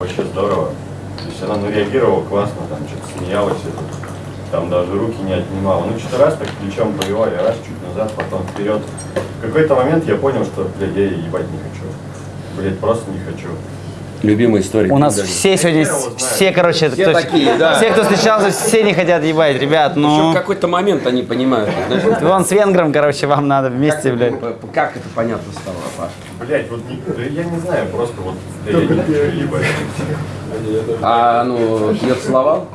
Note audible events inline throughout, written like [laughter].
вообще здорово. То есть она ну, реагировала классно, там что-то смеялась, там даже руки не отнимала. Ну что-то раз так плечом повела, я раз чуть назад, потом вперед. В какой-то момент я понял, что, блядь, я ебать не хочу. Блядь, просто не хочу. Любимая история. У нас Даже. все сегодня, все, короче, Все кто- такие, да. все, кто встречался, все не хотят ебать, ребят, Еще ну. в какой-то момент они понимают, знаешь, Вон с венгром, короче, вам надо вместе, блядь. п- п- как это понятно стало, Паш? Блядь, вот да я не знаю, просто вот да я не ебать. А ну, ее целовал?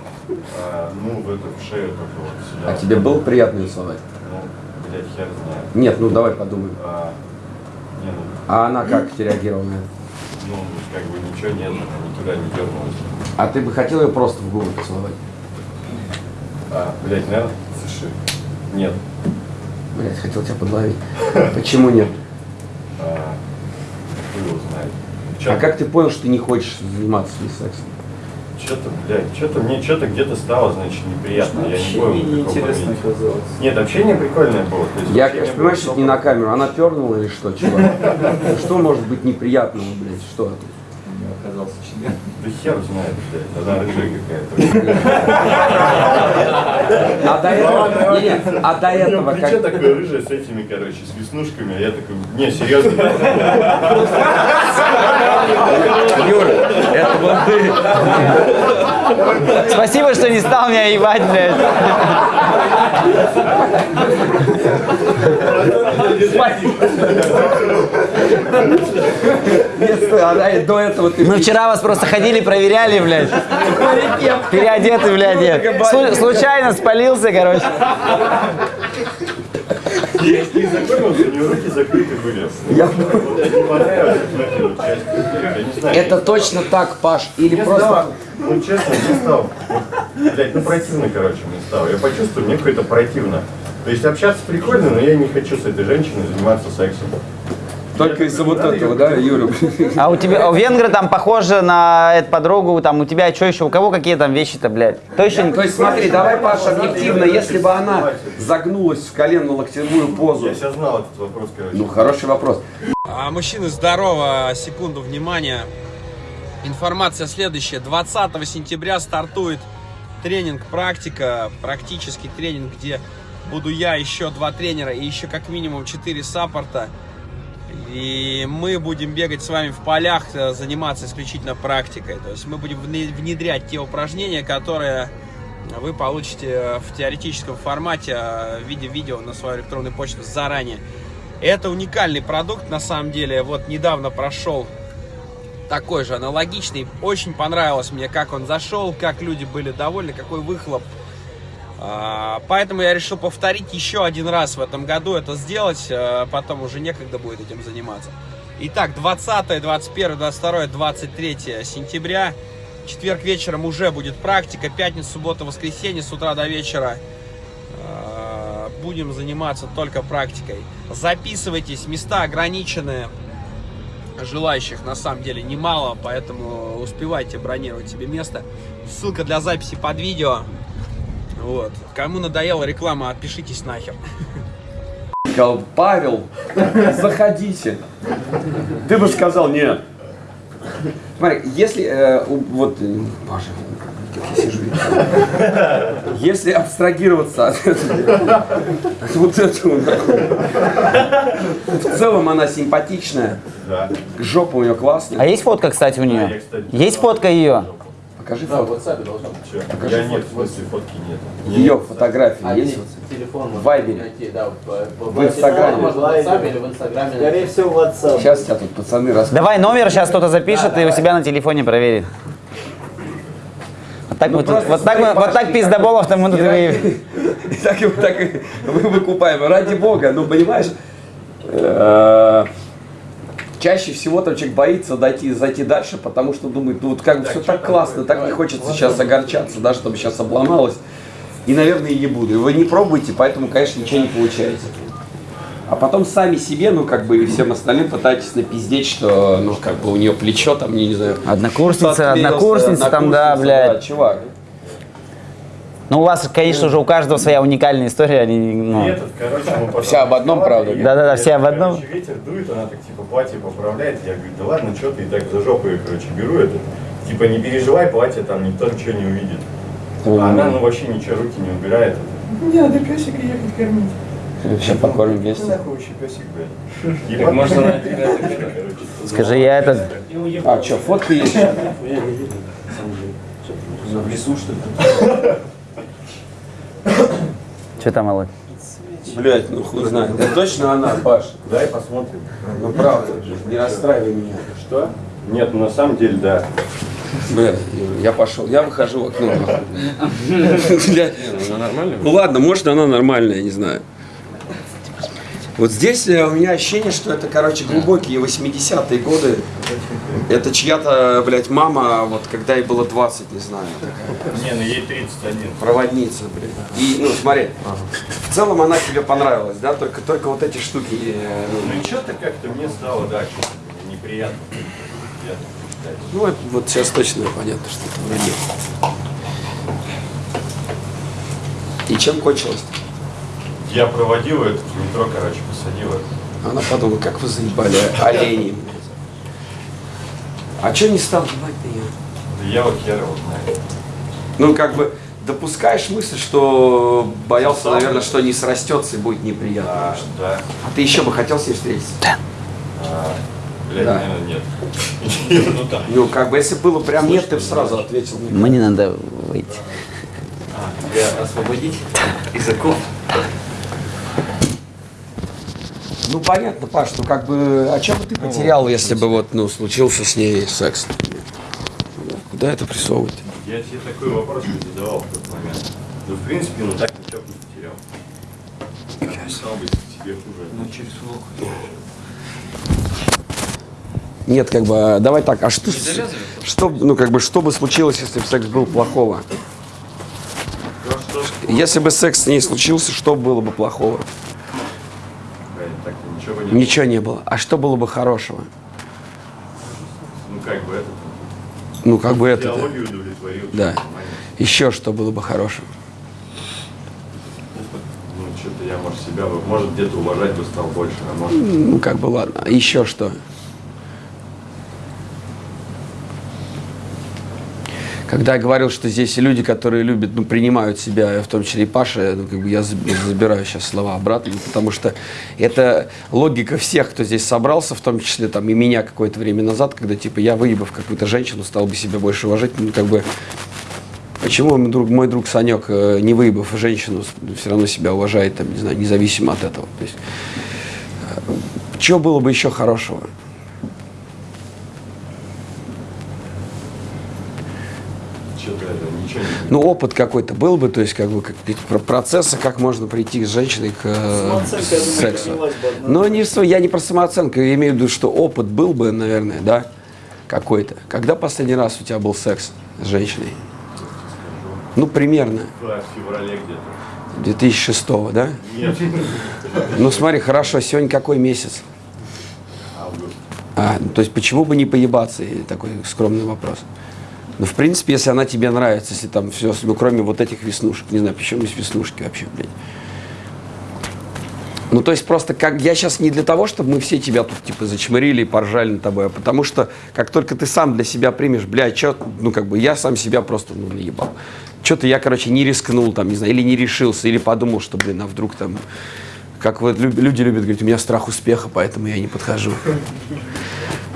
А, ну, в эту в шею только вот сюда. А тебе было приятно ее целовать? Ну, блядь, хер знает. Нет, ну давай подумаем. А, не, ну, А она как реагировала на это? Ну, как бы ничего нет, она никуда не дернулась. А ты бы хотел ее просто в губы поцеловать? А, блядь, наверное, слушай, нет. Блять, хотел тебя подловить. Почему нет? А, его знает. А как ты понял, что ты не хочешь заниматься с ней сексом? Что-то, блядь, что-то мне что-то где-то стало, значит, неприятно. Я не помню, в каком моменте. казалось. Нет, общение прикольное было. То есть Я, конечно, понимаешь, что это не на камеру. Она пернула или что, чувак? [laughs] Что может быть неприятного, блядь? Что это? оказался член. Хер знает, блядь, она рыжая какая-то. А до этого, не, не, а до этого Плечо как... такое рыжее с этими, короче, с веснушками, а я такой, не, серьезно. Юра, это был ты. Спасибо, что не стал меня ебать, блядь. Нет, стой, а до этого ты... Мы вчера вас просто ходили, проверяли, блядь. Переодеты, блядь. Слу- случайно спалился, короче. Я не знакомился, у него руки закрыты были. Я-. Это точно так, Паш, или просто... стал. Ну, честно, не стал. Блять, ну противно, короче, мне стало. Я почувствовал, мне какое-то противно. То есть общаться прикольно, но я не хочу с этой женщиной заниматься сексом. Только из-за вот этого, да, Юра? А у тебя, у венгры там похожи на эту подругу, там у тебя что еще, у кого какие там вещи-то, блядь? То еще... То есть смотри, давай, Паша, объективно, если бы она загнулась в коленно-локтевую позу... Я сейчас знал этот вопрос, короче. Ну, хороший вопрос. А, Мужчины, здорово, секунду внимания. Информация следующая. 20 сентября стартует тренинг «Практика», практический тренинг, где буду я, еще два тренера и еще как минимум четыре саппорта. И мы будем бегать с вами в полях, э, заниматься исключительно практикой. То есть мы будем вне- внедрять те упражнения, которые вы получите в теоретическом формате э, в виде видео на свою электронную почту заранее. Это уникальный продукт, на самом деле. Вот недавно прошел такой же аналогичный. Очень понравилось мне, как он зашел, как люди были довольны, какой выхлоп. А, Поэтому я решил повторить еще один раз в этом году это сделать, а, потом уже некогда будет этим заниматься. Итак, 20, 21, 22, 23 сентября, четверг вечером уже будет практика, пятница, суббота, воскресенье с утра до вечера а, будем заниматься только практикой. Записывайтесь, места ограничены, желающих на самом деле немало, поэтому успевайте бронировать себе место. Ссылка для записи под видео. Вот. Кому надоела реклама, отпишитесь нахер. Павел, заходите. Ты бы сказал нет. Смотри, если, э, у- вот, э, боже, как я сижу. Если абстрагироваться от этого, от вот этого, в целом она симпатичная, Да. жопа у нее А классная. есть фотка, кстати, у нее? Есть фотка ее? Покажи Да, в фото. WhatsApp должно быть. Чё? Покажи Я нет, в фотку. смысле фотки нет. Ее фотографии А, есть? телефон В Вайбере. найти, да, по- по- В Инстаграме. В WhatsApp или в Инстаграме. Скорее всего, WhatsApp. Сейчас тебя тут пацаны расскажут. Давай номер сейчас кто-то запишет и у себя на телефоне проверит. Вот так, Ну, мы тут- вот так, мы- вот так Пашка, пиздоболов-то мы тут И [laughs] так и так и мы выкупаем. Ради бога, ну понимаешь, э, чаще всего там человек боится дойти, зайти дальше, потому что думает, ну вот как бы все так классно, так не хочется сейчас огорчаться, да, чтобы сейчас обломалось. И, наверное, и не буду. И вы не пробуйте, поэтому, конечно, ничего не получается. А потом сами себе, ну, как бы, и всем остальным пытаетесь напиздеть, что, ну, как бы, у нее плечо там, не знаю... Однокурсница, отклеился, однокурсница там, да, однокурсница, блядь. чувак. Ну, у вас, конечно же, у каждого своя уникальная история. Они, И ну, этот, короче, мы потом Вся об одном, правда? и Да-да-да, все об одном. Короче, ветер дует, она так типа платье поправляет. Я говорю, да ладно, что ты и так за жопу ее, короче, беру это. Типа, не переживай, платье там никто ничего не увидит. А она, ну, вообще ничего, руки не убирает. Не надо песика ехать кормить. Сейчас покормим вместе. нахуй вообще песик, блядь. Так можно на. [laughs] Скажи, я этот... А, что, фотка есть? [laughs] в лесу, что ли? [laughs] [coughs] Что там, Алло? Блять, ну хуй знает. Это точно она, Паш? Дай посмотрим. Ну правда, не расстраивай меня. Что? Нет, ну на самом деле, да. Бля, я пошел, я выхожу в окно. [laughs] нахуй. Бля. Ну ладно, может она нормальная, не знаю. Вот здесь э, у меня ощущение, что это, короче, глубокие 80-е годы. Это чья-то, блядь, мама, вот когда ей было 20, не знаю, Не, ну ей 31. проводница, блядь. И, ну, смотри, в целом она тебе понравилась, да, только, только вот эти штуки, э, ну, Ну и что-то как-то мне стало, да, неприятно. Неприятно. Ну, это вот сейчас точно понятно, что это вроде. И чем кончилось? Я проводил это в метро, короче, посадил это. Она подумала, как вы заебали оленей. А что не стал ебать меня? Да я вот хер его знаю. Ну, как бы, допускаешь мысль, что боялся, Сам наверное, что не срастется и будет неприятно. А, да. А ты еще бы хотел с ней встретиться? А, блядь, Да. наверное, нет. [laughs] ну да. Ну, как бы, если было прям нет, ты бы сразу ответил. Мне надо выйти. Тебя освободить из оков? Ну, понятно, Паш, ну, как бы, а что бы ты потерял, если бы вот, ну, случился с ней секс? Куда это прессовывать? Я тебе такой вопрос не задавал в тот момент. Ну, в принципе, ну так ничего бы не потерял. Стал бы тебе хуже. Ну, через футболку. Нет, как бы, а давай так, а что, что, ну, как бы, что бы случилось, если бы секс был плохого? Если бы секс с ней случился, что было бы плохого? Ничего не Ничего не было. А что было бы хорошего? Ну, как бы это. Ну, как бы это, да. Еще что было бы хорошего? Ну, что-то я, может, себя, может, где-то уважать бы стал больше, а может... Ну, как бы, ладно. А Еще что? Когда я говорил, что здесь люди, которые любят, ну, принимают себя, в том числе и Паша, ну, как бы я заб- забираю сейчас слова обратно, потому что это логика всех, кто здесь собрался, в том числе там и меня какое-то время назад, когда типа я выебав какую-то женщину, стал бы себя больше уважать, ну, как бы Почему мой друг, мой друг Санек, э, не выебав женщину, все равно себя уважает, там, не знаю, независимо от этого? То есть, чего было бы еще хорошего? Что-то это, ничего не... Ну, опыт какой-то был бы, то есть, как бы, как, про процессы, как можно прийти с женщиной к э, сексу. Но не, я не про самооценку, я имею в виду, что опыт был бы, наверное, да, какой-то. Когда последний раз у тебя был секс с женщиной? Ну, примерно. В феврале где-то. 2006 да? Нет, Ну, смотри, хорошо, сегодня какой месяц? август. А, то есть почему бы не поебаться? Такой скромный вопрос. Ну, в принципе, если она тебе нравится, если там все, ну, кроме вот этих веснушек, не знаю, почему есть веснушки вообще, блядь. Ну, то есть просто как я сейчас не для того, чтобы мы все тебя тут типа зачмырили и поржали над тобой, а потому что как только ты сам для себя примешь, блядь, что, ну, как бы я сам себя просто, ну, наебал. Что-то я, короче, не рискнул там, не знаю, или не решился, или подумал, что, блин, а вдруг там, как вот люди любят говорить, у меня страх успеха, поэтому я не подхожу.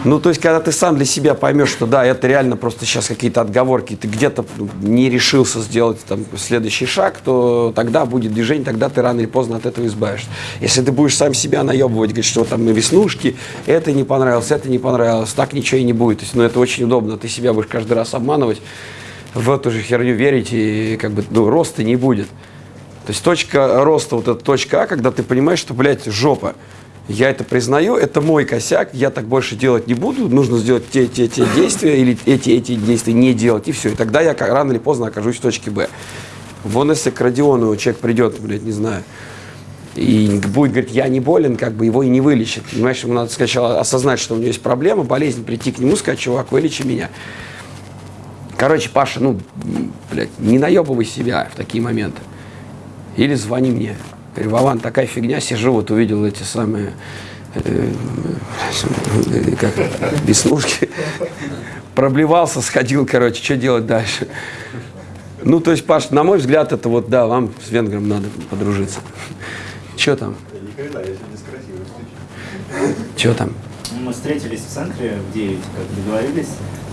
Ну, то есть, когда ты сам для себя поймешь, что да, это реально просто сейчас какие-то отговорки, ты где-то ну, не решился сделать там следующий шаг, то тогда будет движение, тогда ты рано или поздно от этого избавишься. Если ты будешь сам себя наебывать, говорить, что там веснушки, это не понравилось, это не понравилось, так ничего и не будет. То есть, ну, это очень удобно, ты себя будешь каждый раз обманывать, в эту же херню верить, и как бы, ну, роста не будет. То есть точка роста, вот эта точка А, когда ты понимаешь, что, блядь, жопа. Я это признаю, это мой косяк, я так больше делать не буду, нужно сделать те, те, те действия или эти, эти действия не делать, и все. И тогда я ка- рано или поздно окажусь в точке Б. Вон если к Родиону человек придет, блядь, не знаю, и будет говорить, я не болен, как бы его и не вылечит. Понимаешь, ему надо сначала осознать, что у него есть проблема, болезнь, прийти к нему, сказать, чувак, вылечи меня. Короче, Паша, ну, блядь, не наебывай себя в такие моменты. Или звони мне. Говорю, Вован, такая фигня, сижу, вот увидел эти самые, э, как, веснушки. Проблевался, сходил, короче, что делать дальше? Ну, то есть, Паш, на мой взгляд, это вот, да, вам с венгром надо подружиться. Что там? Что там? Мы встретились в центре в 9, как договорились.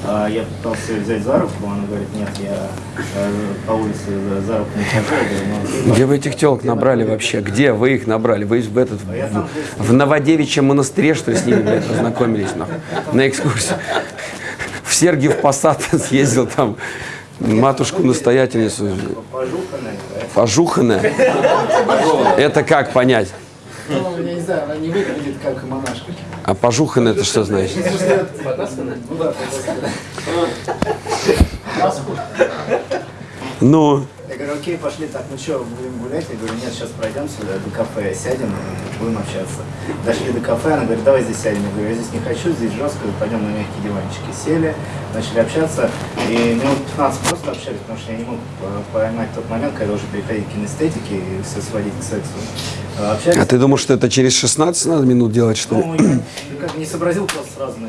А Я пытался ее взять за руку, она говорит, нет, я э, по улице за- руку не хожу. Ну, Где вы этих телок набрали вообще? Где вы их набрали? Вы в этот в, в Новодевичьем монастыре, что ли, с ними, блядь, познакомились, нахуй, на экскурсии? В Сергиев Посад съездил там, матушку настоятельницу, пожуханная, да. пожуханная. Это как понять? Ну, я не знаю, она не выглядит как монашка. А пожуханная это что значит? Ну Я говорю, окей, пошли, так, ну что, будем гулять? Я говорю, нет, сейчас пройдем сюда, до кафе сядем, будем общаться. Дошли до кафе, она говорит, давай здесь сядем. Я говорю, я здесь не хочу, здесь жестко, пойдем на мягкие диванчики. Сели, начали общаться, и минут 15 просто общались, потому что я не мог поймать тот момент, когда уже переходить к кинестетике и все сводить к сексу. Общались. а ты думал, что это через 16 надо минут делать, что ли? Ну, я как не сообразил просто сразу на